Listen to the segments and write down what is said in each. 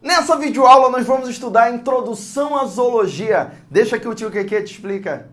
Nessa videoaula nós vamos estudar a introdução à zoologia. Deixa que o tio Keke te explica.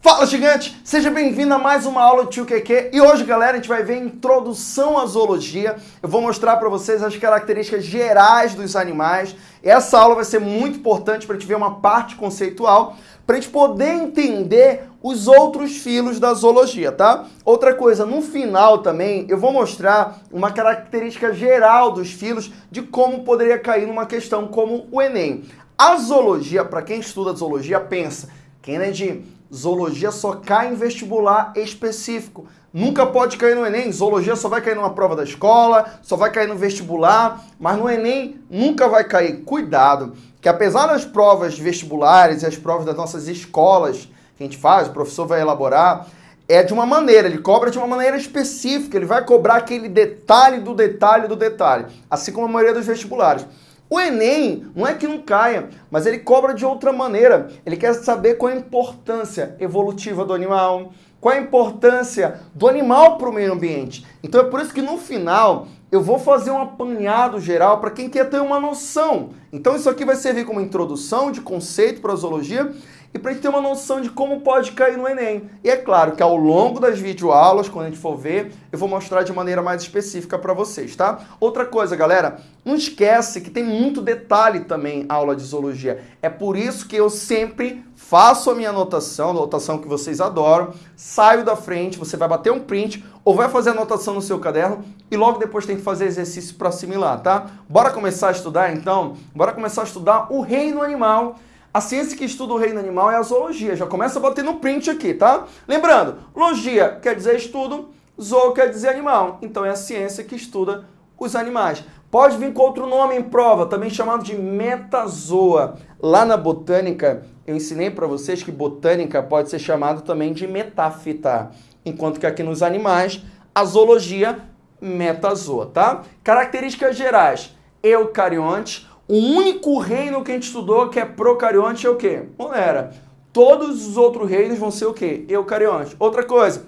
Fala gigante, seja bem-vindo a mais uma aula do Tio QQ e hoje galera a gente vai ver a introdução à zoologia. Eu vou mostrar para vocês as características gerais dos animais. Essa aula vai ser muito importante para a gente ver uma parte conceitual, para a gente poder entender os outros filos da zoologia, tá? Outra coisa, no final também eu vou mostrar uma característica geral dos filos de como poderia cair numa questão como o Enem. A zoologia, para quem estuda zoologia, pensa, Kennedy, zoologia só cai em vestibular específico. Nunca pode cair no Enem. Zoologia só vai cair numa prova da escola, só vai cair no vestibular, mas no Enem nunca vai cair. Cuidado, que apesar das provas vestibulares e as provas das nossas escolas que a gente faz, o professor vai elaborar, é de uma maneira, ele cobra de uma maneira específica, ele vai cobrar aquele detalhe do detalhe do detalhe, assim como a maioria dos vestibulares. O Enem não é que não caia, mas ele cobra de outra maneira. Ele quer saber qual a importância evolutiva do animal, qual a importância do animal para o meio ambiente. Então é por isso que no final eu vou fazer um apanhado geral para quem quer ter uma noção. Então isso aqui vai servir como introdução de conceito para a zoologia e para a gente ter uma noção de como pode cair no Enem. E é claro que ao longo das videoaulas, quando a gente for ver, eu vou mostrar de maneira mais específica para vocês, tá? Outra coisa, galera, não esquece que tem muito detalhe também a aula de zoologia. É por isso que eu sempre faço a minha anotação, anotação que vocês adoram, saio da frente, você vai bater um print ou vai fazer anotação no seu caderno e logo depois tem que fazer exercício para assimilar, tá? Bora começar a estudar então? Bora começar a estudar o reino animal a ciência que estuda o reino animal é a zoologia. Já começa a bater no print aqui, tá? Lembrando, logia quer dizer estudo, zoo quer dizer animal. Então é a ciência que estuda os animais. Pode vir com outro nome em prova, também chamado de metazoa. Lá na botânica, eu ensinei para vocês que botânica pode ser chamado também de metáfita. Enquanto que aqui nos animais, a zoologia metazoa, tá? Características gerais. Eucariontes, o único reino que a gente estudou que é procarionte é o quê? Monera. Todos os outros reinos vão ser o quê? Eucarionte. Outra coisa,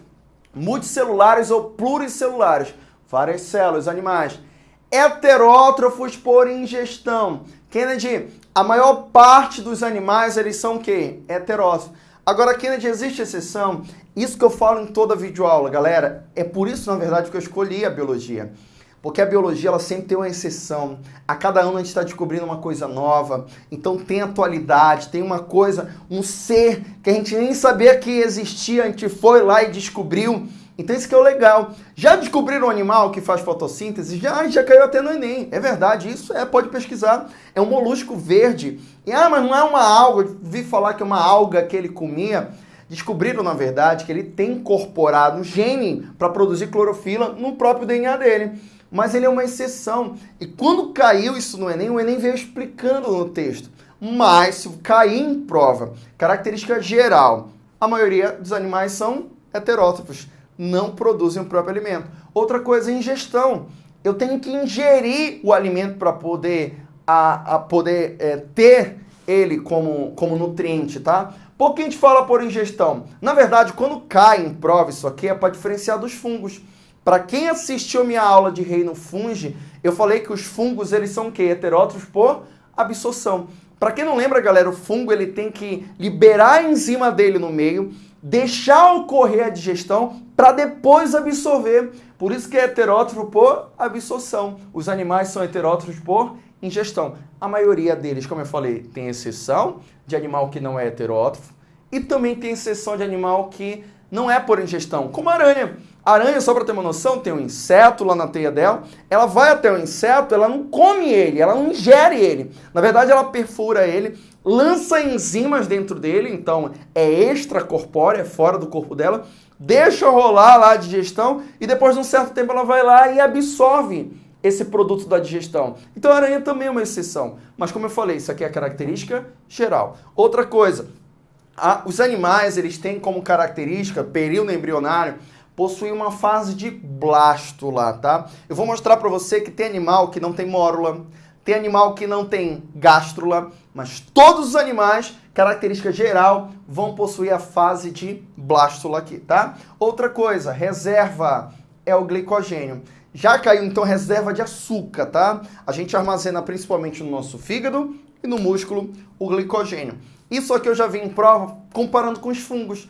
multicelulares ou pluricelulares. Várias células, animais. Heterótrofos por ingestão. Kennedy, a maior parte dos animais, eles são o quê? Heterótrofos. Agora, Kennedy, existe exceção? Isso que eu falo em toda videoaula, galera. É por isso, na verdade, que eu escolhi a biologia. Porque a biologia ela sempre tem uma exceção. A cada ano a gente está descobrindo uma coisa nova. Então tem atualidade, tem uma coisa, um ser que a gente nem sabia que existia, a gente foi lá e descobriu. Então isso que é o legal. Já descobriram um animal que faz fotossíntese? Já, já caiu até no Enem. É verdade, isso é, pode pesquisar. É um molusco verde. E ah, mas não é uma alga. Vi falar que é uma alga que ele comia. Descobriram, na verdade, que ele tem incorporado um gene para produzir clorofila no próprio DNA dele mas ele é uma exceção. E quando caiu isso no Enem, o Enem veio explicando no texto. Mas, se cair em prova, característica geral, a maioria dos animais são heterótrofos, não produzem o próprio alimento. Outra coisa, ingestão. Eu tenho que ingerir o alimento para poder, a, a poder é, ter ele como, como nutriente, tá? Por que a gente fala por ingestão? Na verdade, quando cai em prova isso aqui é para diferenciar dos fungos. Para quem assistiu minha aula de reino fungi, eu falei que os fungos eles são o quê? Heterótrofos por absorção. Para quem não lembra, galera, o fungo ele tem que liberar a enzima dele no meio, deixar ocorrer a digestão para depois absorver. Por isso que é heterótrofo por absorção. Os animais são heterótrofos por ingestão. A maioria deles, como eu falei, tem exceção de animal que não é heterótrofo e também tem exceção de animal que não é por ingestão, como a aranha. A aranha, só para ter uma noção, tem um inseto lá na teia dela, ela vai até o inseto, ela não come ele, ela não ingere ele. Na verdade, ela perfura ele, lança enzimas dentro dele, então é extracorpórea, é fora do corpo dela, deixa rolar lá a digestão e depois de um certo tempo ela vai lá e absorve esse produto da digestão. Então a aranha também é uma exceção. Mas como eu falei, isso aqui é a característica geral. Outra coisa, a, os animais eles têm como característica, período embrionário, possui uma fase de blástula, tá? Eu vou mostrar para você que tem animal que não tem mórula, tem animal que não tem gástrula, mas todos os animais característica geral, vão possuir a fase de blástula aqui, tá? Outra coisa, reserva é o glicogênio. Já caiu então reserva de açúcar, tá? A gente armazena principalmente no nosso fígado e no músculo o glicogênio. Isso aqui eu já vi em prova comparando com os fungos.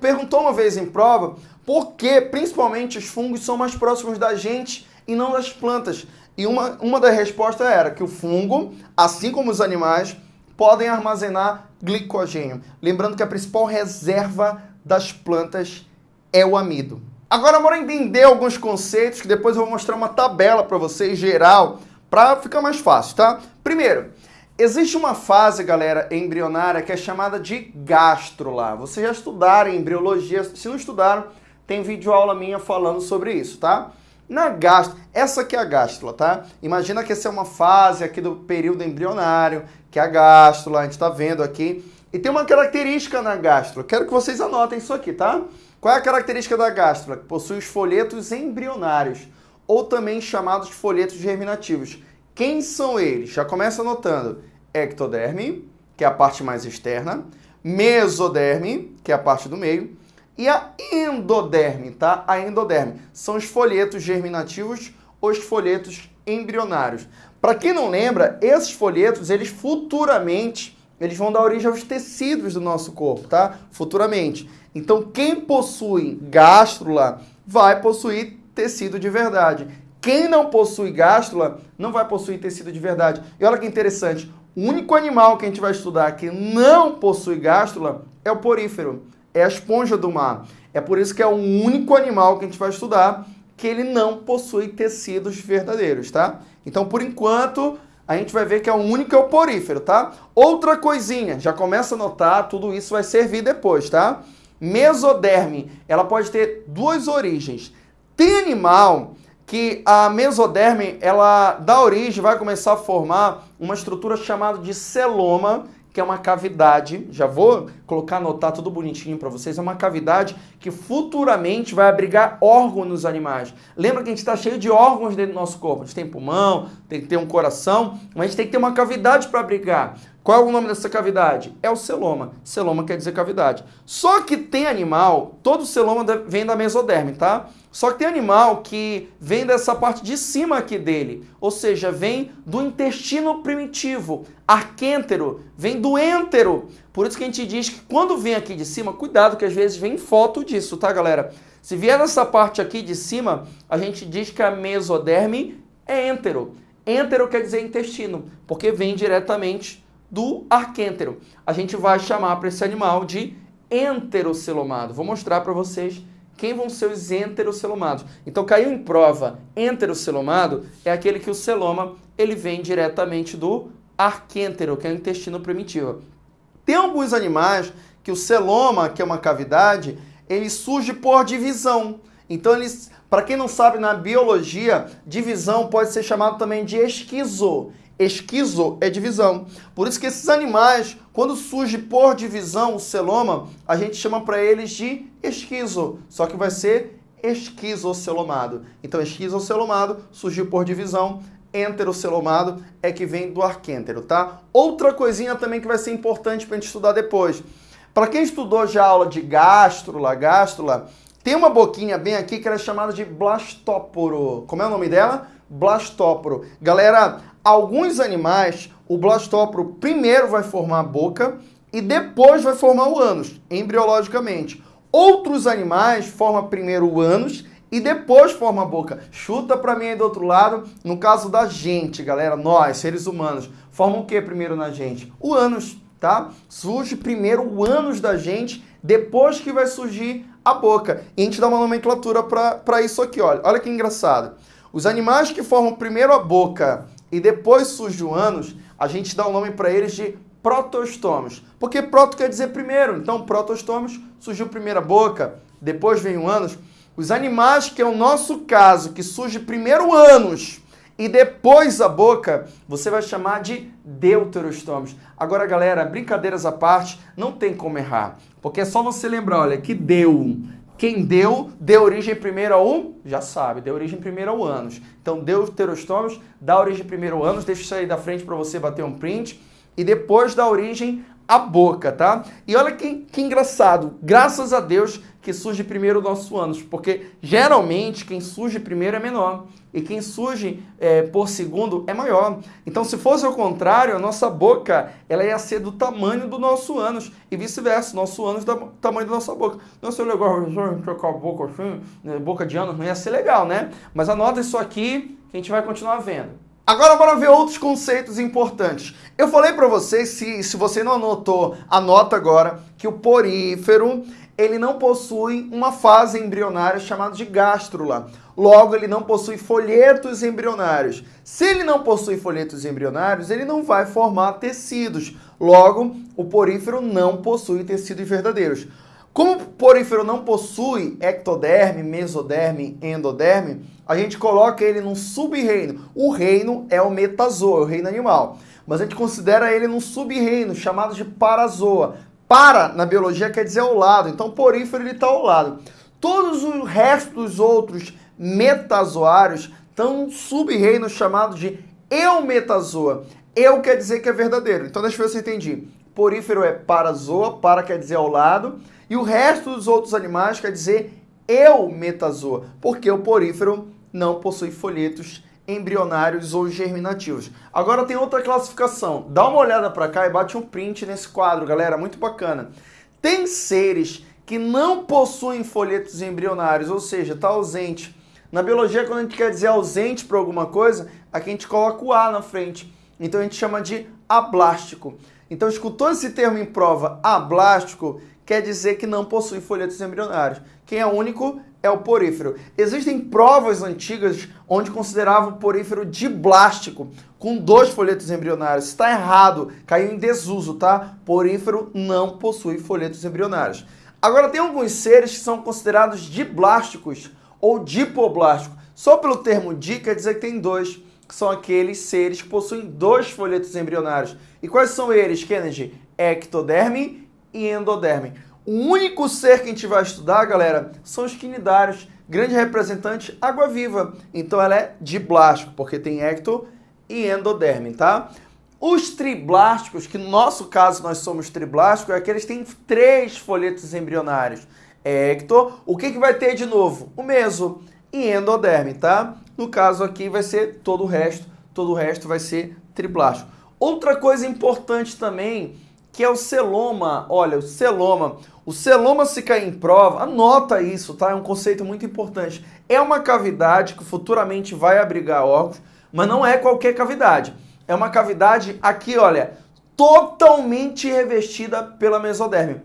Perguntou uma vez em prova por que principalmente os fungos são mais próximos da gente e não das plantas. E uma, uma das respostas era que o fungo, assim como os animais, podem armazenar glicogênio. Lembrando que a principal reserva das plantas é o amido. Agora, bora entender alguns conceitos que depois eu vou mostrar uma tabela para vocês geral para ficar mais fácil, tá? Primeiro, existe uma fase, galera, embrionária que é chamada de gástrula. Vocês já estudaram em embriologia, se não estudaram, tem vídeo aula minha falando sobre isso, tá? Na gástrula, essa aqui é a gástrula, tá? Imagina que essa é uma fase aqui do período embrionário, que é a gástrula, a gente está vendo aqui. E tem uma característica na gástrula, quero que vocês anotem isso aqui, tá? Qual é a característica da gástrula? Possui os folhetos embrionários, ou também chamados folhetos germinativos. Quem são eles? Já começa anotando. Ectoderme, que é a parte mais externa, mesoderme, que é a parte do meio, e a endoderme, tá? A endoderme são os folhetos germinativos, os folhetos embrionários. Para quem não lembra, esses folhetos, eles futuramente, eles vão dar origem aos tecidos do nosso corpo, tá? Futuramente. Então, quem possui gástrula vai possuir tecido de verdade. Quem não possui gástrula não vai possuir tecido de verdade. E olha que interessante, o único animal que a gente vai estudar que não possui gástrula é o porífero, é a esponja do mar. É por isso que é o único animal que a gente vai estudar que ele não possui tecidos verdadeiros, tá? Então, por enquanto, a gente vai ver que é o único é o porífero, tá? Outra coisinha, já começa a notar, tudo isso vai servir depois, tá? Mesoderme, ela pode ter duas origens. Tem animal que a mesoderme, ela dá origem, vai começar a formar uma estrutura chamada de celoma, que é uma cavidade, já vou colocar, anotar tudo bonitinho para vocês, é uma cavidade que futuramente vai abrigar órgãos nos animais. Lembra que a gente está cheio de órgãos dentro do nosso corpo, a gente tem pulmão, tem que ter um coração, mas a gente tem que ter uma cavidade para abrigar. Qual é o nome dessa cavidade? É o celoma. Celoma quer dizer cavidade. Só que tem animal, todo celoma vem da mesoderme, tá? Só que tem animal que vem dessa parte de cima aqui dele, ou seja, vem do intestino primitivo. Arquêntero vem do êntero. Por isso que a gente diz que quando vem aqui de cima, cuidado que às vezes vem foto disso, tá, galera? Se vier nessa parte aqui de cima, a gente diz que a mesoderme é êntero. Êntero quer dizer intestino, porque vem diretamente do arquêntero. A gente vai chamar para esse animal de enterocelomado. Vou mostrar para vocês quem vão ser os enterocelomados. Então caiu em prova, enterocelomado é aquele que o celoma ele vem diretamente do arquêntero, que é o intestino primitivo. Tem alguns animais que o celoma, que é uma cavidade, ele surge por divisão. Então para quem não sabe na biologia, divisão pode ser chamado também de esquizo. Esquizo é divisão. Por isso que esses animais, quando surge por divisão o celoma, a gente chama para eles de esquizo, só que vai ser esquizocelomado. Então, esquizocelomado surgiu por divisão, enterocelomado é que vem do arquêntero, tá? Outra coisinha também que vai ser importante para a gente estudar depois. Para quem estudou já aula de gástrula, gástrula, tem uma boquinha bem aqui que era é chamada de blastóporo. Como é o nome dela? Blastóporo. Galera, alguns animais, o blastóporo primeiro vai formar a boca e depois vai formar o ânus, embriologicamente. Outros animais formam primeiro o ânus e depois forma a boca. Chuta para mim aí do outro lado, no caso da gente, galera, nós, seres humanos, formam o que primeiro na gente? O ânus, tá? Surge primeiro o ânus da gente, depois que vai surgir a boca. E a gente dá uma nomenclatura para isso aqui, olha. Olha que engraçado. Os animais que formam primeiro a boca e depois surge o ânus, a gente dá o um nome para eles de protostômios. Porque proto quer dizer primeiro, então protostômios surgiu primeiro a boca, depois vem o ânus. Os animais, que é o nosso caso, que surge primeiro o ânus e depois a boca, você vai chamar de deuterostômios. Agora, galera, brincadeiras à parte, não tem como errar. Porque é só você lembrar, olha, que deu quem deu, deu origem primeiro ao, já sabe, deu origem primeiro ao ânus. Então, deuterostômios dá origem primeiro ao ânus, deixa isso aí da frente para você bater um print. E depois dá origem a boca, tá? E olha que, que engraçado, graças a Deus que surge primeiro nosso ânus, porque geralmente quem surge primeiro é menor e quem surge é, por segundo é maior. Então, se fosse ao contrário, a nossa boca ela ia ser do tamanho do nosso ânus e vice-versa, nosso ânus do tamanho da nossa boca. Não seria legal trocar a boca assim, né, boca de ânus, não ia ser legal, né? Mas anota isso aqui que a gente vai continuar vendo. Agora bora ver outros conceitos importantes. Eu falei para vocês, se, se você não anotou, anota agora, que o porífero, ele não possui uma fase embrionária chamada de gástrula. Logo, ele não possui folhetos embrionários. Se ele não possui folhetos embrionários, ele não vai formar tecidos. Logo, o porífero não possui tecidos verdadeiros. Como o porífero não possui ectoderme, mesoderme, endoderme, a gente coloca ele num sub-reino. O reino é o metazoa, o reino animal. Mas a gente considera ele num sub-reino chamado de parazoa. Para, na biologia, quer dizer ao lado. Então, porífero ele está ao lado. Todos os restos dos outros metazoários estão sub-reino chamado de eumetazoa. Eu quer dizer que é verdadeiro. Então, deixa eu ver se eu entendi. Porífero é parazoa, para quer dizer ao lado. E o resto dos outros animais quer dizer eumetazoa, porque o porífero não possui folhetos embrionários ou germinativos. Agora tem outra classificação. Dá uma olhada para cá e bate um print nesse quadro, galera, muito bacana. Tem seres que não possuem folhetos embrionários, ou seja, está ausente. Na biologia, quando a gente quer dizer ausente para alguma coisa, aqui a gente coloca o A na frente. Então a gente chama de ablástico. Então, escutou esse termo em prova, ablástico, quer dizer que não possui folhetos embrionários. Quem é único é o porífero. Existem provas antigas onde consideravam o porífero diblástico, com dois folhetos embrionários. Está errado, caiu em desuso, tá? Porífero não possui folhetos embrionários. Agora, tem alguns seres que são considerados diblásticos ou dipoblásticos. Só pelo termo di quer dizer que tem dois, que são aqueles seres que possuem dois folhetos embrionários. E quais são eles, Kennedy? Ectoderme e endoderme. O único ser que a gente vai estudar, galera, são os quinidários, grande representante água-viva. Então ela é diblástico, porque tem ecto e endoderme, tá? Os triblásticos, que no nosso caso nós somos triblásticos, é aqueles que têm três folhetos embrionários. Ecto, o que, que vai ter de novo? O meso e endoderme, tá? No caso aqui vai ser todo o resto, todo o resto vai ser triblástico. Outra coisa importante também que é o celoma. Olha, o celoma. O celoma se cair em prova, anota isso, tá? É um conceito muito importante. É uma cavidade que futuramente vai abrigar órgãos, mas não é qualquer cavidade. É uma cavidade aqui, olha, totalmente revestida pela mesoderme.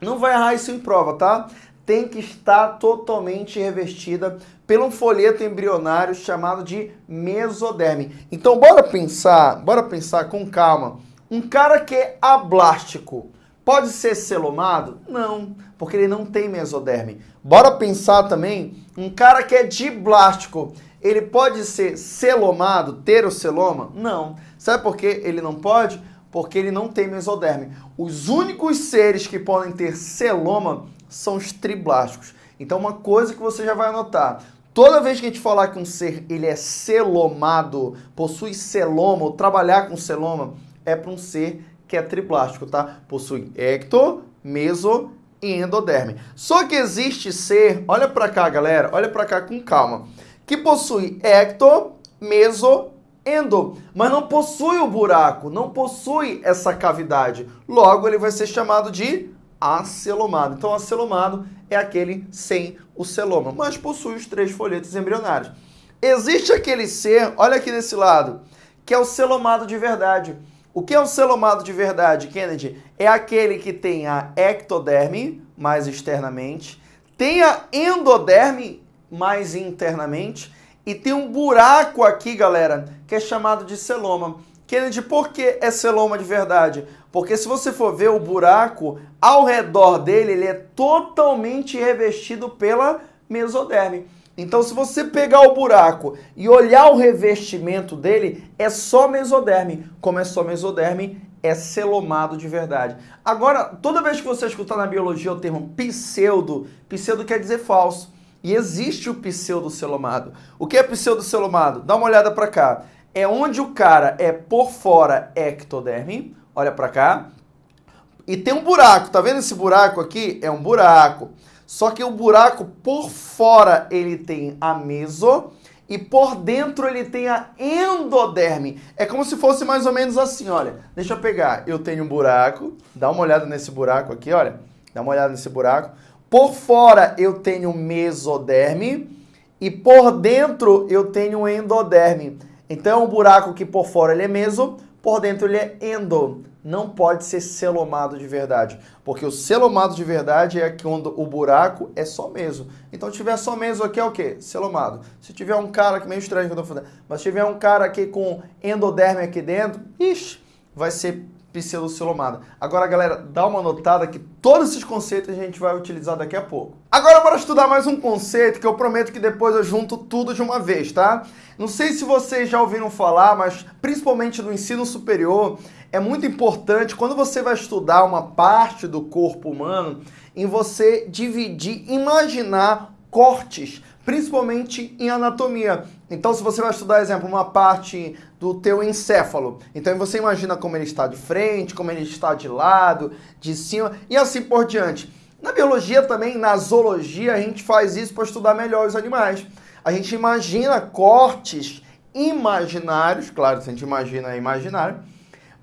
Não vai errar isso em prova, tá? Tem que estar totalmente revestida pelo um folheto embrionário chamado de mesoderme. Então, bora pensar, bora pensar com calma um cara que é ablástico pode ser celomado? Não, porque ele não tem mesoderme. Bora pensar também, um cara que é diblástico, ele pode ser celomado, ter o celoma? Não. Sabe por que ele não pode? Porque ele não tem mesoderme. Os únicos seres que podem ter celoma são os triblásticos. Então uma coisa que você já vai anotar, Toda vez que a gente falar que um ser ele é celomado, possui celoma, ou trabalhar com celoma, é para um ser que é triplástico, tá? Possui ecto, meso e endoderme. Só que existe ser, olha para cá, galera, olha para cá com calma, que possui ecto, meso, endo, mas não possui o buraco, não possui essa cavidade. Logo, ele vai ser chamado de acelomado. Então, acelomado é aquele sem o celoma, mas possui os três folhetos embrionários. Existe aquele ser, olha aqui desse lado, que é o celomado de verdade. O que é um celomado de verdade, Kennedy? É aquele que tem a ectoderme, mais externamente, tem a endoderme, mais internamente, e tem um buraco aqui, galera, que é chamado de celoma. Kennedy, por que é celoma de verdade? Porque se você for ver o buraco, ao redor dele, ele é totalmente revestido pela mesoderme. Então, se você pegar o buraco e olhar o revestimento dele, é só mesoderme. Como é só mesoderme, é celomado de verdade. Agora, toda vez que você escutar na biologia o termo pseudo, pseudo quer dizer falso. E existe o pseudo-celomado. O que é pseudo-celomado? Dá uma olhada para cá. É onde o cara é por fora ectoderme, olha para cá. e tem um buraco. Tá vendo esse buraco aqui? É um buraco. Só que o buraco por fora ele tem a meso e por dentro ele tem a endoderme. É como se fosse mais ou menos assim, olha. Deixa eu pegar. Eu tenho um buraco. Dá uma olhada nesse buraco aqui, olha. Dá uma olhada nesse buraco. Por fora eu tenho mesoderme e por dentro eu tenho endoderme. Então, o buraco que por fora ele é meso, por dentro ele é endo. Não pode ser celomado de verdade, porque o celomado de verdade é quando o buraco é só meso. Então, tiver só meso aqui é o quê? Celomado. Se tiver um cara aqui, meio estranho que eu tô falando, mas se tiver um cara aqui com endoderme aqui dentro, ixi, vai ser pseudocelomada. Agora, galera, dá uma notada que todos esses conceitos a gente vai utilizar daqui a pouco. Agora, bora estudar mais um conceito que eu prometo que depois eu junto tudo de uma vez, tá? Não sei se vocês já ouviram falar, mas principalmente no ensino superior, é muito importante quando você vai estudar uma parte do corpo humano, em você dividir, imaginar cortes principalmente em anatomia. Então, se você vai estudar, exemplo, uma parte do teu encéfalo, então você imagina como ele está de frente, como ele está de lado, de cima e assim por diante. Na biologia também, na zoologia, a gente faz isso para estudar melhor os animais. A gente imagina cortes imaginários, claro, se a gente imagina imaginário,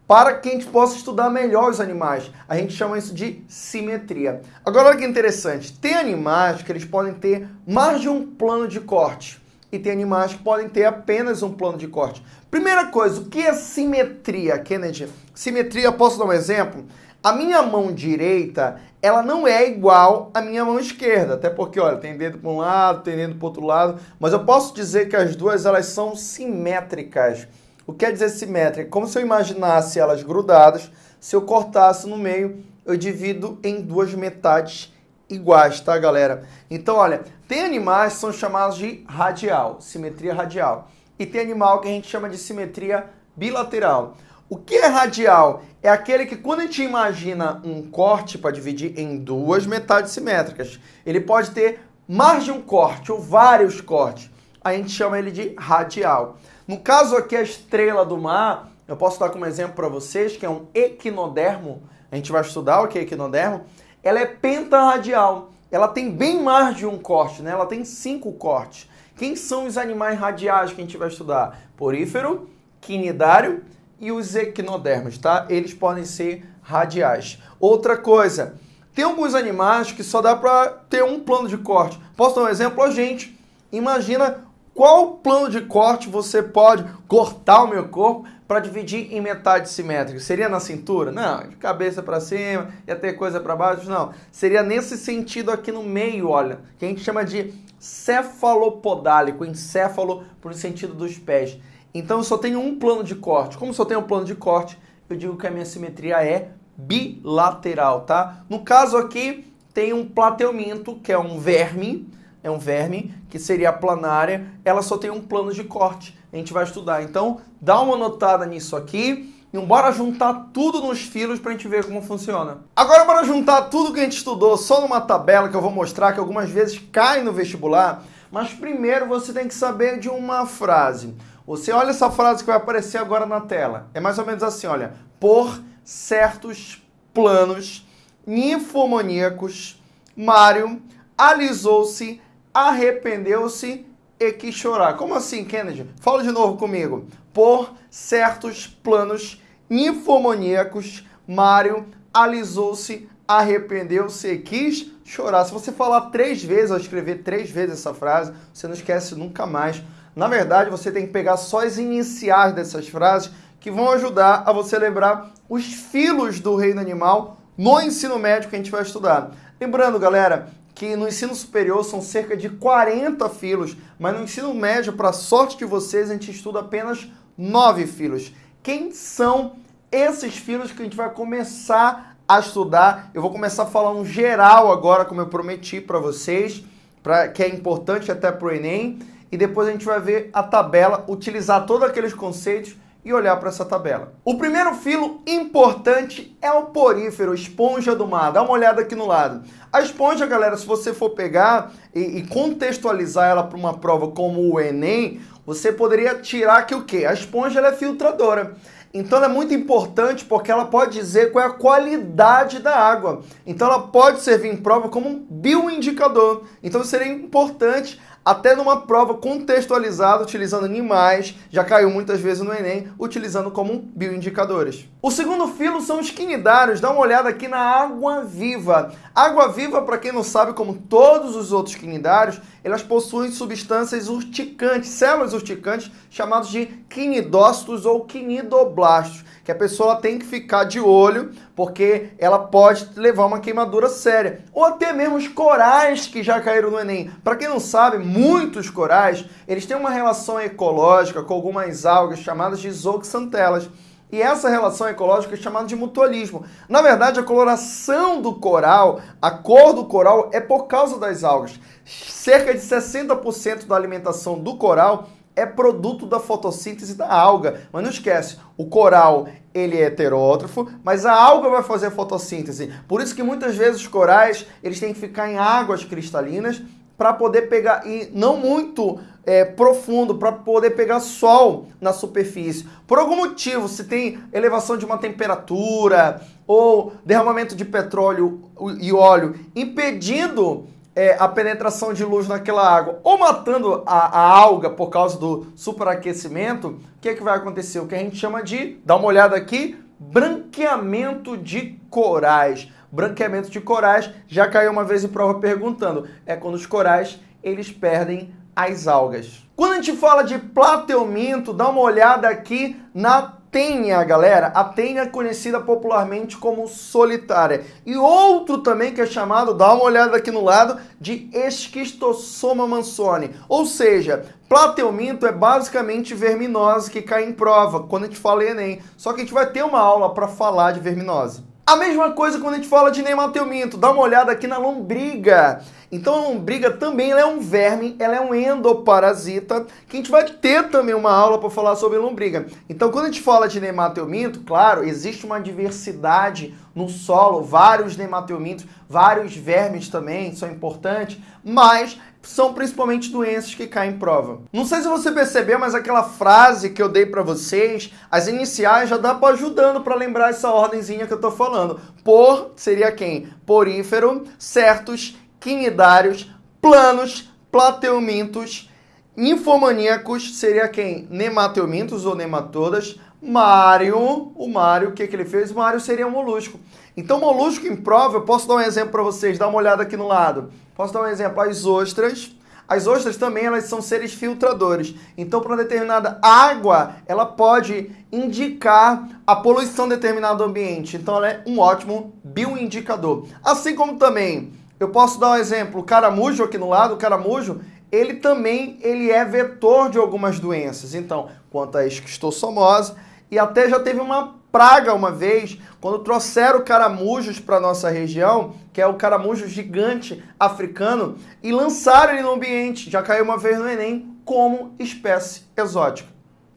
para que a gente possa estudar melhor os animais. A gente chama isso de simetria. Agora, olha que interessante. Tem animais que eles podem ter mais de um plano de corte. E tem animais que podem ter apenas um plano de corte. Primeira coisa, o que é simetria, Kennedy? Simetria, posso dar um exemplo? A minha mão direita, ela não é igual à minha mão esquerda. Até porque, olha, tem dedo para um lado, tem dedo para outro lado. Mas eu posso dizer que as duas, elas são simétricas. O que quer dizer simétrica? Como se eu imaginasse elas grudadas, se eu cortasse no meio, eu divido em duas metades iguais, tá, galera? Então, olha, tem animais que são chamados de radial, simetria radial. E tem animal que a gente chama de simetria bilateral. O que é radial? É aquele que quando a gente imagina um corte para dividir em duas metades simétricas, ele pode ter mais de um corte ou vários cortes. A gente chama ele de radial. No caso aqui, a estrela do mar, eu posso dar como exemplo para vocês, que é um equinodermo. A gente vai estudar o que é equinodermo. Ela é pentarradial. Ela tem bem mais de um corte, né? Ela tem cinco cortes. Quem são os animais radiais que a gente vai estudar? Porífero, quinidário e os equinodermos, tá? Eles podem ser radiais. Outra coisa, tem alguns animais que só dá para ter um plano de corte. Posso dar um exemplo? A gente. Imagina qual plano de corte você pode cortar o meu corpo para dividir em metade simétrica? Seria na cintura? Não, de cabeça para cima, ia ter coisa para baixo? Não. Seria nesse sentido aqui no meio, olha, que a gente chama de cefalopodálico, encéfalo por sentido dos pés. Então eu só tenho um plano de corte. Como só tenho um plano de corte, eu digo que a minha simetria é bilateral, tá? No caso aqui, tem um plateuminto, que é um verme, é um verme, que seria a planária, ela só tem um plano de corte. A gente vai estudar. Então, dá uma notada nisso aqui e bora juntar tudo nos filos para a gente ver como funciona. Agora bora juntar tudo que a gente estudou só numa tabela que eu vou mostrar que algumas vezes cai no vestibular, mas primeiro você tem que saber de uma frase. Você olha essa frase que vai aparecer agora na tela. É mais ou menos assim, olha. Por certos planos ninfomaníacos, Mário alisou-se arrependeu-se e quis chorar. Como assim, Kennedy? Fala de novo comigo. Por certos planos ninfomaníacos, Mário alisou-se, arrependeu-se e quis chorar. Se você falar três vezes ou escrever três vezes essa frase, você não esquece nunca mais. Na verdade, você tem que pegar só as iniciais dessas frases que vão ajudar a você lembrar os filos do reino animal no ensino médio que a gente vai estudar. Lembrando, galera, que no ensino superior são cerca de 40 filos, mas no ensino médio, para sorte de vocês, a gente estuda apenas 9 filos. Quem são esses filos que a gente vai começar a estudar? Eu vou começar falando geral agora, como eu prometi para vocês, pra, que é importante até para o Enem, e depois a gente vai ver a tabela, utilizar todos aqueles conceitos e olhar para essa tabela. O primeiro filo importante é o porífero, esponja do mar. Dá uma olhada aqui no lado. A esponja, galera, se você for pegar e, e contextualizar ela para uma prova como o Enem, você poderia tirar que o quê? A esponja é filtradora. Então ela é muito importante porque ela pode dizer qual é a qualidade da água. Então ela pode servir em prova como um bioindicador. Então seria importante até numa prova contextualizada utilizando animais, já caiu muitas vezes no Enem, utilizando como bioindicadores. O segundo filo são os quinidários, dá uma olhada aqui na água viva. Água viva, para quem não sabe, como todos os outros quinidários, elas possuem substâncias urticantes, células urticantes, chamadas de quinidócitos ou quinidoblastos que a pessoa tem que ficar de olho, porque ela pode levar uma queimadura séria. Ou até mesmo os corais que já caíram no Enem. Para quem não sabe, muitos corais, eles têm uma relação ecológica com algumas algas chamadas de zooxantelas. E essa relação ecológica é chamada de mutualismo. Na verdade, a coloração do coral, a cor do coral é por causa das algas. Cerca de 60% da alimentação do coral é produto da fotossíntese da alga. Mas não esquece, o coral ele é heterótrofo, mas a alga vai fazer a fotossíntese. Por isso que muitas vezes os corais eles têm que ficar em águas cristalinas para poder pegar, e não muito é, profundo, para poder pegar sol na superfície. Por algum motivo, se tem elevação de uma temperatura ou derramamento de petróleo e óleo impedindo é, a penetração de luz naquela água ou matando a, a alga por causa do superaquecimento, o que, é que vai acontecer? O que a gente chama de, dá uma olhada aqui, branqueamento de corais. Branqueamento de corais, já caiu uma vez em prova perguntando, é quando os corais eles perdem as algas. Quando a gente fala de plateuminto, dá uma olhada aqui na tênia, galera. A tênia é conhecida popularmente como solitária. E outro também que é chamado, dá uma olhada aqui no lado, de esquistossoma mansoni. Ou seja, plateuminto é basicamente verminose que cai em prova, quando a gente fala em Enem. Só que a gente vai ter uma aula para falar de verminose. A mesma coisa quando a gente fala de nemateuminto. Dá uma olhada aqui na lombriga. Então a lombriga também é um verme, ela é um endoparasita, que a gente vai ter também uma aula para falar sobre lombriga. Então quando a gente fala de nemateuminto, claro, existe uma diversidade no solo, vários nemateumintos, vários vermes também são importantes, mas são principalmente doenças que caem em prova. Não sei se você percebeu, mas aquela frase que eu dei para vocês, as iniciais já dá para ajudando para lembrar essa ordemzinha que eu tô falando. Por seria quem? Porífero, certos quinidários, planos, plateumintos, infomaníacos, seria quem? Nemateumintos ou nematodas. Mário, o Mário, o que, que ele fez? Mário seria um molusco. Então, molusco prova, eu posso dar um exemplo para vocês, dá uma olhada aqui no lado. Posso dar um exemplo, as ostras. As ostras também elas são seres filtradores. Então, para determinada água, ela pode indicar a poluição de determinado ambiente. Então, ela é um ótimo bioindicador. Assim como também eu posso dar um exemplo, o caramujo aqui no lado, o caramujo, ele também ele é vetor de algumas doenças. Então, quanto à esquistossomose, e até já teve uma praga uma vez, quando trouxeram caramujos para nossa região, que é o caramujo gigante africano, e lançaram ele no ambiente, já caiu uma vez no Enem, como espécie exótica.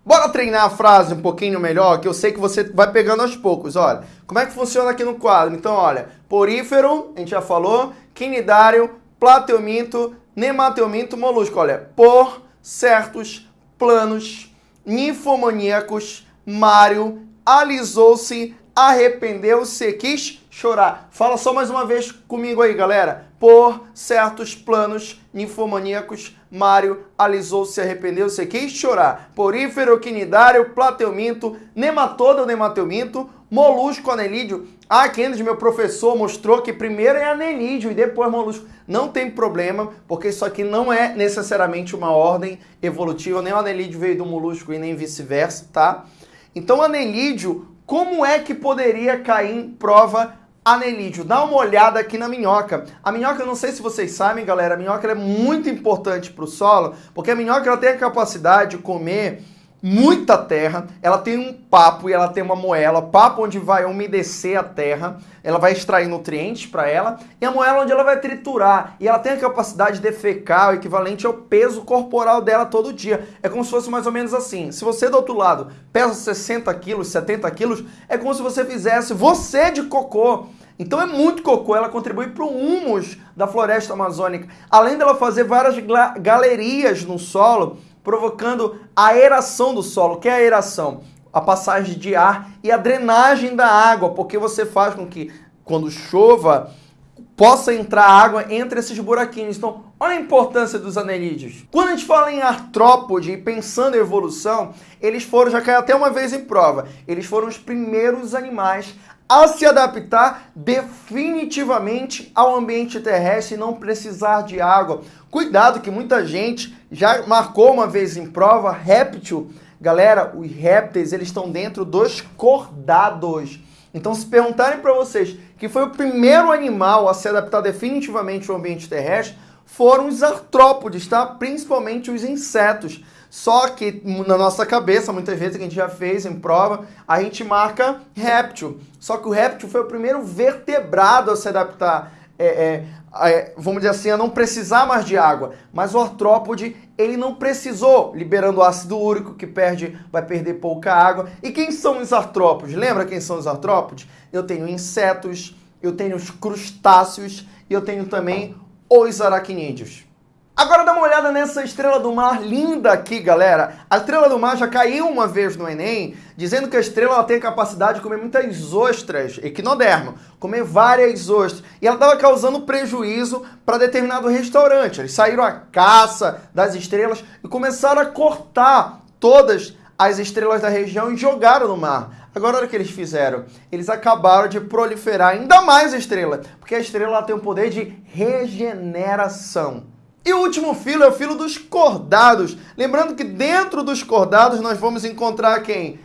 Bora treinar a frase um pouquinho melhor, que eu sei que você vai pegando aos poucos. Olha, como é que funciona aqui no quadro? Então, olha, porífero, a gente já falou, quinidário, plateuminto, nemateuminto, molusco. Olha, por certos planos ninfomaníacos, Mário alisou-se, arrependeu-se, quis chorar. Fala só mais uma vez comigo aí, galera. Por certos planos ninfomaníacos, Mário alisou-se, arrependeu-se, quis chorar. Porífero, quinidário, plateuminto, nematoda ou nemateuminto, molusco, anelídeo. Ah, Kennedy, meu professor, mostrou que primeiro é anelídeo e depois molusco. Não tem problema, porque isso aqui não é necessariamente uma ordem evolutiva, nem o anelídeo veio do molusco e nem vice-versa, tá? Então, anelídeo, como é que poderia cair em prova anelídeo? Dá uma olhada aqui na minhoca. A minhoca, eu não sei se vocês sabem, galera, a minhoca é muito importante para o solo, porque a minhoca ela tem a capacidade de comer muita terra, ela tem um papo e ela tem uma moela, papo onde vai umedecer a terra, ela vai extrair nutrientes para ela, e a moela onde ela vai triturar, e ela tem a capacidade de defecar, o equivalente ao peso corporal dela todo dia. É como se fosse mais ou menos assim, se você do outro lado pesa 60 quilos, 70 quilos, é como se você fizesse você de cocô. Então é muito cocô, ela contribui para o humus da floresta amazônica. Além dela fazer várias galerias no solo, provocando a aeração do solo. O que é a aeração? a passagem de ar e a drenagem da água, porque você faz com que quando chova possa entrar água entre esses buraquinhos. Então, olha a importância dos anelídeos. Quando a gente fala em artrópode e pensando em evolução, eles foram, já caiu até uma vez em prova, eles foram os primeiros animais a se adaptar definitivamente ao ambiente terrestre e não precisar de água. Cuidado que muita gente já marcou uma vez em prova réptil. Galera, os répteis, eles estão dentro dos cordados. Então, se perguntarem para vocês que foi o primeiro animal a se adaptar definitivamente ao ambiente terrestre, foram os artrópodes, tá? Principalmente os insetos. Só que na nossa cabeça, muitas vezes que a gente já fez em prova, a gente marca réptil. Só que o réptil foi o primeiro vertebrado a se adaptar, é, é, é, vamos dizer assim, a não precisar mais de água. Mas o artrópode, ele não precisou, liberando ácido úrico, que perde, vai perder pouca água. E quem são os artrópodes? Lembra quem são os artrópodes? Eu tenho insetos, eu tenho os crustáceos e eu tenho também os aracnídeos. Agora dá uma olhada nessa estrela do mar linda aqui, galera. A estrela do mar já caiu uma vez no Enem, dizendo que a estrela tem a capacidade de comer muitas ostras, equinodermo, comer várias ostras. E ela estava causando prejuízo para determinado restaurante. Eles saíram à caça das estrelas e começaram a cortar todas as estrelas da região e jogaram no mar. Agora, olha o que eles fizeram. Eles acabaram de proliferar ainda mais a estrela, porque a estrela tem o poder de regeneração. E o último filo é o filo dos cordados. Lembrando que dentro dos cordados nós vamos encontrar quem?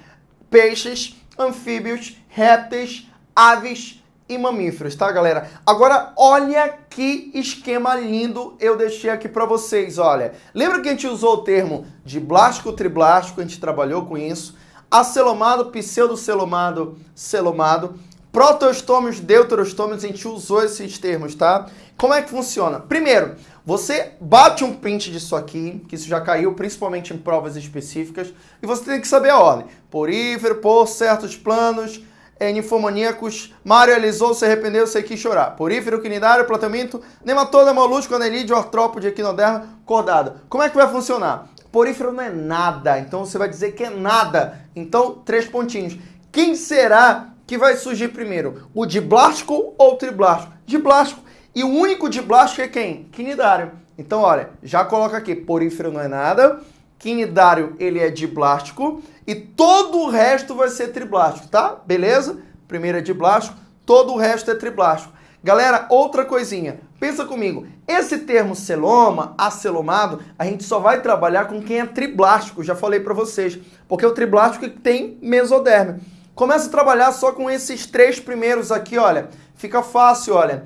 Peixes, anfíbios, répteis, aves e mamíferos, tá, galera? Agora, olha que esquema lindo eu deixei aqui para vocês, olha. Lembra que a gente usou o termo de blástico, triblástico, a gente trabalhou com isso. Acelomado, pseudocelomado, celomado. Protoestômios, deuterostômios, a gente usou esses termos, tá? Como é que funciona? Primeiro, você bate um print disso aqui, que isso já caiu principalmente em provas específicas, e você tem que saber a ordem. Porífero, por certos planos, é, ninfomaníacos, realizou, se arrependeu, se quis chorar. Porífero, quinidário, platamento, nematoda, molusco, anelídeo, artrópode, equinoderma, cordada. Como é que vai funcionar? Porífero não é nada, então você vai dizer que é nada. Então, três pontinhos. Quem será que vai surgir primeiro? O diblástico ou o triblástico? Diblástico. E o único de blástico é quem? Quinidário. Então, olha, já coloca aqui, porífero não é nada, quinidário ele é diblástico e todo o resto vai ser triblástico, tá? Beleza? Primeiro é diblástico, todo o resto é triblástico. Galera, outra coisinha, pensa comigo, esse termo celoma, acelomado, a gente só vai trabalhar com quem é triblástico, já falei para vocês, porque o triblástico tem mesoderme. Começa a trabalhar só com esses três primeiros aqui, olha, fica fácil, olha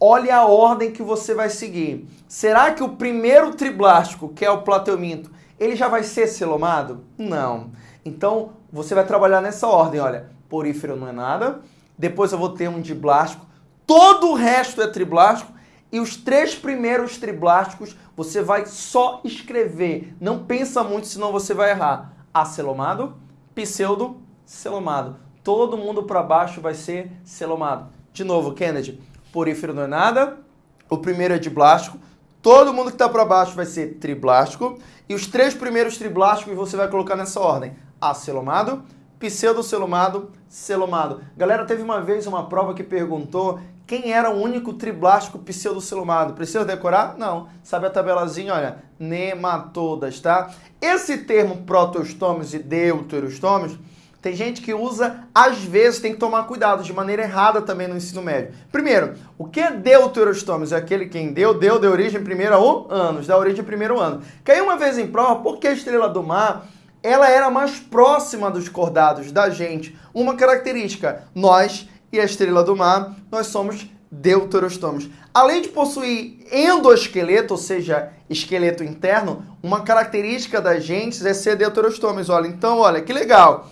olhe a ordem que você vai seguir. Será que o primeiro triblástico, que é o plateuminto, ele já vai ser celomado? Não. Então, você vai trabalhar nessa ordem, olha. Porífero não é nada. Depois eu vou ter um diblástico. Todo o resto é triblástico. E os três primeiros triblásticos você vai só escrever. Não pensa muito, senão você vai errar. Acelomado, pseudo, celomado. Todo mundo para baixo vai ser celomado. De novo, Kennedy porífero não é nada. O primeiro é diblástico. Todo mundo que está para baixo vai ser triblástico. E os três primeiros triblásticos você vai colocar nessa ordem. Acelomado, pseudocelomado, celomado. Galera, teve uma vez uma prova que perguntou quem era o único triblástico pseudocelomado. Precisa decorar? Não. Sabe a tabelazinha? Olha, nematodas, tá? Esse termo protostomes e deuterostomes tem gente que usa, às vezes, tem que tomar cuidado, de maneira errada também no ensino médio. Primeiro, o que é deuterostomes? É aquele quem deu, deu, de origem primeiro a anos, da origem primeiro ano. Caiu uma vez em prova, porque a estrela do mar, ela era mais próxima dos cordados da gente. Uma característica, nós e a estrela do mar, nós somos deuterostomes. Além de possuir endoesqueleto, ou seja, esqueleto interno, uma característica da gente é ser deuterostomes. Olha, então, olha, que legal.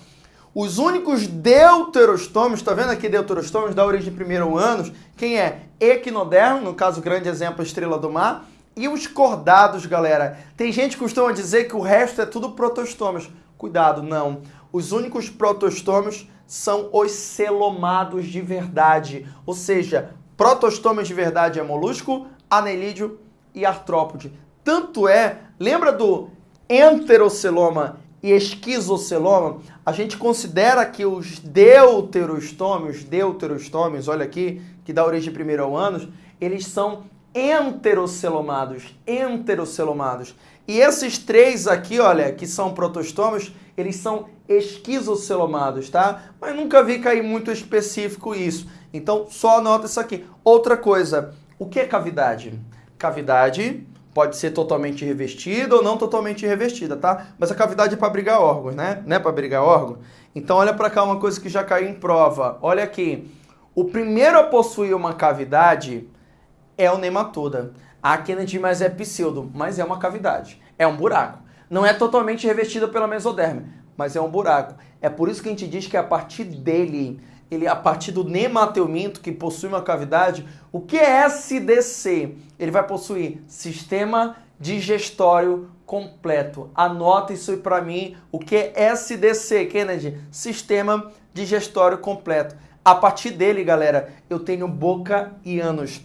Os únicos deuterostômios, está vendo aqui deuterostômios da origem de primeiro anos? Quem é? Equinodermo, no caso, grande exemplo, estrela do mar. E os cordados, galera. Tem gente que costuma dizer que o resto é tudo protostômios. Cuidado, não. Os únicos protostômios são os celomados de verdade. Ou seja, protostômios de verdade é molusco, anelídeo e artrópode. Tanto é, lembra do enteroceloma e esquizoceloma, a gente considera que os deuterostômios, deuterostômios, olha aqui, que dá origem primeiro ao ânus, eles são enterocelomados, enterocelomados. E esses três aqui, olha, que são protostômios, eles são esquizocelomados, tá? Mas nunca vi cair muito específico isso. Então, só anota isso aqui. Outra coisa, o que é cavidade? Cavidade pode ser totalmente revestida ou não totalmente revestida, tá? Mas a cavidade é para abrigar órgãos, né? Não é para abrigar órgão? Então, olha para cá uma coisa que já caiu em prova. Olha aqui. O primeiro a possuir uma cavidade é o nematoda. A Kennedy mais é pseudo, mas é uma cavidade. É um buraco. Não é totalmente revestida pela mesoderme, mas é um buraco. É por isso que a gente diz que é a partir dele, ele a partir do nemateuminto que possui uma cavidade, o que é SDC? Ele vai possuir sistema digestório completo. Anota isso para mim, o que é SDC, Kennedy? Sistema digestório completo. A partir dele, galera, eu tenho boca e ânus.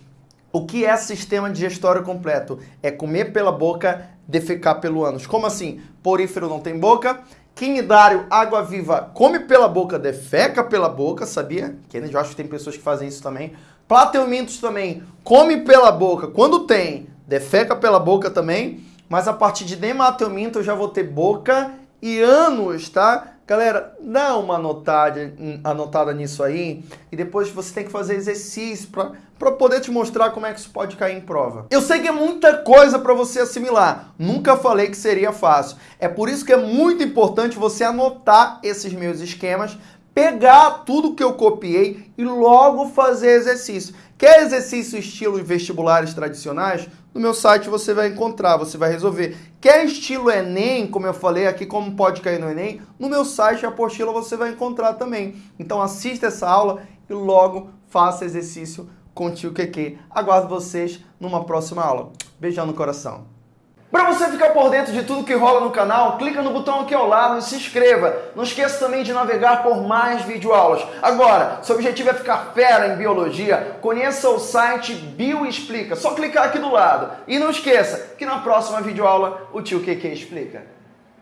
O que é sistema digestório completo? É comer pela boca, defecar pelo ânus. Como assim? Porífero não tem boca. Quinidário, água viva, come pela boca, defeca pela boca, sabia? Kennedy, eu acho que tem pessoas que fazem isso também. Plateumintos também, come pela boca. Quando tem, defeca pela boca também. Mas a partir de nemateuminto eu já vou ter boca e ânus, tá? Galera, dá uma anotada, anotada nisso aí e depois você tem que fazer exercício para poder te mostrar como é que isso pode cair em prova. Eu sei que é muita coisa para você assimilar, nunca falei que seria fácil. É por isso que é muito importante você anotar esses meus esquemas pegar tudo que eu copiei e logo fazer exercício. Quer exercício estilo vestibulares tradicionais? No meu site você vai encontrar, você vai resolver. Quer estilo Enem, como eu falei aqui, como pode cair no Enem? No meu site, a apostila, você vai encontrar também. Então assista essa aula e logo faça exercício com o tio Keke. Aguardo vocês numa próxima aula. Beijão no coração. Para você ficar por dentro de tudo que rola no canal, clica no botão aqui ao lado e se inscreva. Não esqueça também de navegar por mais videoaulas. Agora, seu objetivo é ficar fera em biologia, conheça o site Bioexplica. Só clicar aqui do lado. E não esqueça que na próxima videoaula o tio QQ explica.